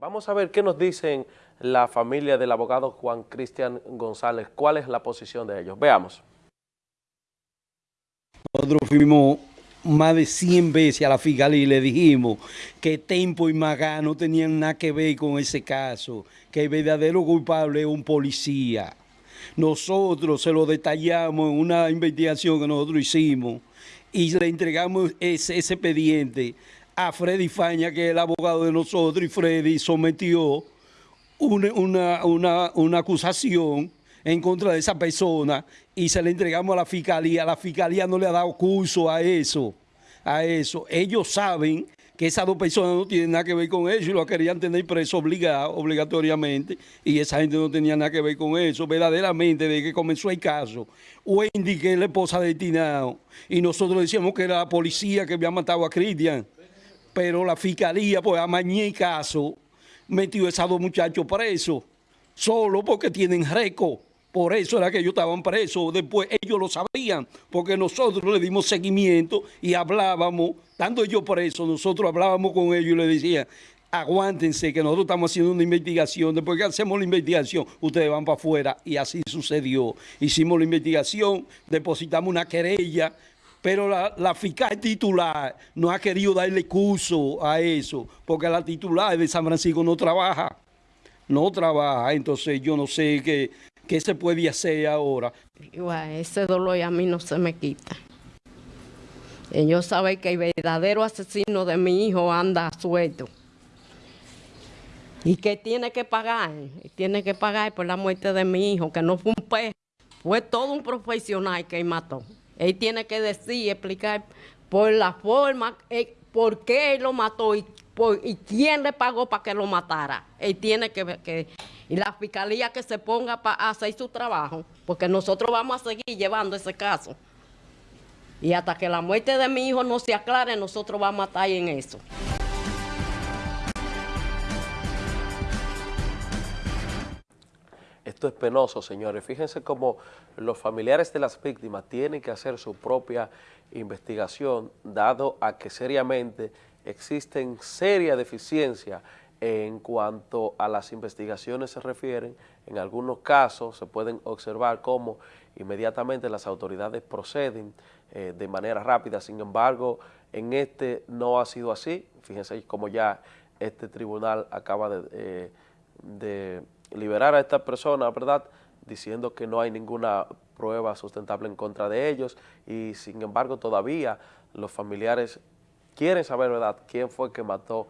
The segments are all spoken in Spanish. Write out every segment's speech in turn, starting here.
Vamos a ver qué nos dicen la familia del abogado Juan Cristian González, cuál es la posición de ellos. Veamos. Nosotros fuimos más de 100 veces a la fiscalía y le dijimos que Tempo y Magá no tenían nada que ver con ese caso, que el verdadero culpable es un policía. Nosotros se lo detallamos en una investigación que nosotros hicimos y le entregamos ese, ese expediente a Freddy Faña, que es el abogado de nosotros, y Freddy sometió una, una, acusación en contra de esa persona y se le entregamos a la fiscalía. La fiscalía no le ha dado curso a eso, a eso. Ellos saben que esas dos personas no tienen nada que ver con eso y lo querían tener preso obligado, obligatoriamente, y esa gente no tenía nada que ver con eso. Verdaderamente, desde que comenzó el caso, Wendy, que es la esposa de Tinao, y nosotros decíamos que era la policía que había matado a Cristian pero la fiscalía, pues amañé el caso, metió a esos dos muchachos presos, solo porque tienen récord. Por eso era que ellos estaban presos. Después ellos lo sabían, porque nosotros le dimos seguimiento y hablábamos, estando ellos presos, nosotros hablábamos con ellos y le decían, aguántense que nosotros estamos haciendo una investigación, después que hacemos la investigación, ustedes van para afuera y así sucedió. Hicimos la investigación, depositamos una querella, pero la, fiscal titular no ha querido darle curso a eso, porque la titular de San Francisco no trabaja, no trabaja, entonces yo no sé qué, qué se puede hacer ahora. ese dolor a mí no se me quita. Ellos saben que el verdadero asesino de mi hijo anda suelto. Y que tiene que pagar, tiene que pagar por la muerte de mi hijo, que no fue un pez, fue todo un profesional que mató. Él tiene que decir, explicar por la forma, eh, por qué él lo mató y, quién le pagó para que lo matara. Él tiene que, que y la fiscalía que se ponga para hacer su trabajo, porque nosotros vamos a seguir llevando ese caso. Y hasta que la muerte de mi hijo no se aclare, nosotros vamos a estar en eso. Esto es penoso, señores. Fíjense cómo los familiares de las víctimas tienen que hacer su propia investigación, dado a que seriamente existen serias deficiencias en cuanto a las investigaciones se refieren. En algunos casos se pueden observar cómo inmediatamente las autoridades proceden eh, de manera rápida. Sin embargo, en este no ha sido así. Fíjense cómo ya este tribunal acaba de, eh, de liberar a esta persona, ¿verdad?, diciendo que no hay ninguna prueba sustentable en contra de ellos y sin embargo todavía los familiares quieren saber, ¿verdad?, quién fue que mató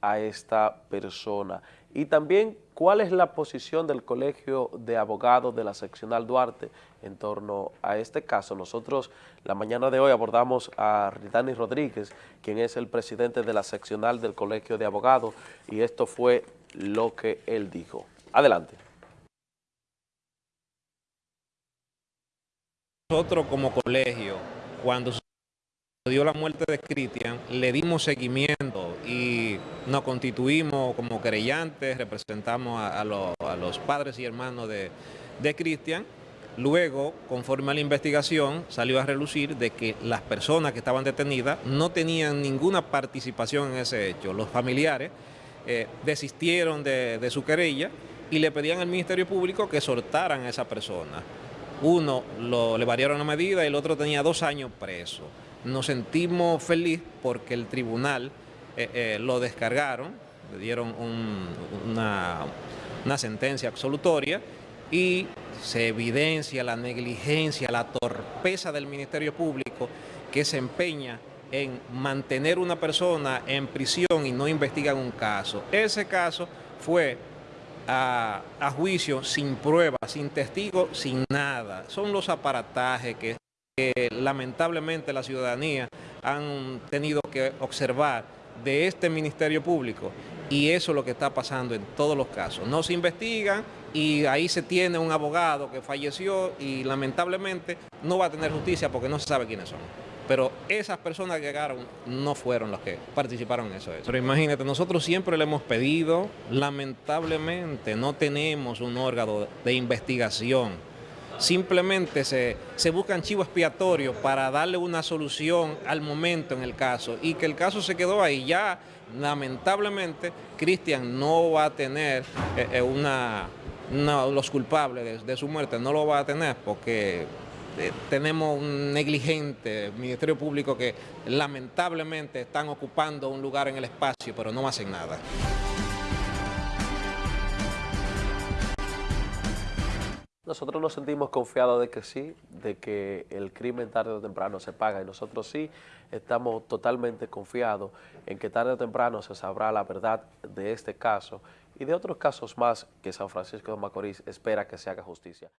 a esta persona. Y también, ¿cuál es la posición del Colegio de Abogados de la Seccional Duarte en torno a este caso? Nosotros la mañana de hoy abordamos a Ridani Rodríguez, quien es el presidente de la Seccional del Colegio de Abogados, y esto fue lo que él dijo. Adelante. Nosotros como colegio, cuando dio la muerte de Cristian, le dimos seguimiento y nos constituimos como querellantes, representamos a, los padres y hermanos de, Cristian. Luego, conforme a la investigación, salió a relucir de que las personas que estaban detenidas no tenían ninguna participación en ese hecho. Los familiares eh, desistieron de, de su querella y le pedían al Ministerio Público que soltaran a esa persona. Uno le variaron la medida y el otro tenía dos años preso. Nos sentimos felices porque el tribunal eh, eh, lo descargaron, le dieron una, una sentencia absolutoria y se evidencia la negligencia, la torpeza del Ministerio Público que se empeña en mantener una persona en prisión y no investigan un caso. Ese caso fue a, juicio sin pruebas, sin testigos, sin nada. Son los aparatajes que, lamentablemente la ciudadanía han tenido que observar de este Ministerio Público y eso es lo que está pasando en todos los casos. No se investigan y ahí se tiene un abogado que falleció y lamentablemente no va a tener justicia porque no se sabe quiénes son. Pero esas personas que llegaron no fueron las que participaron en eso. Pero imagínate, nosotros siempre le hemos pedido, lamentablemente no tenemos un órgano de investigación. simplemente se, se buscan chivos expiatorios para darle una solución al momento en el caso y que el caso se quedó ahí. Ya lamentablemente Cristian no va a tener eh, eh, una, los culpables de, su muerte, no lo va a tener porque eh, tenemos un negligente Ministerio Público que lamentablemente están ocupando un lugar en el espacio pero no hacen nada. Nosotros nos sentimos confiados de que sí, de que el crimen tarde o temprano se paga y nosotros sí estamos totalmente confiados en que tarde o temprano se sabrá la verdad de este caso y de otros casos más que San Francisco de Macorís espera que se haga justicia.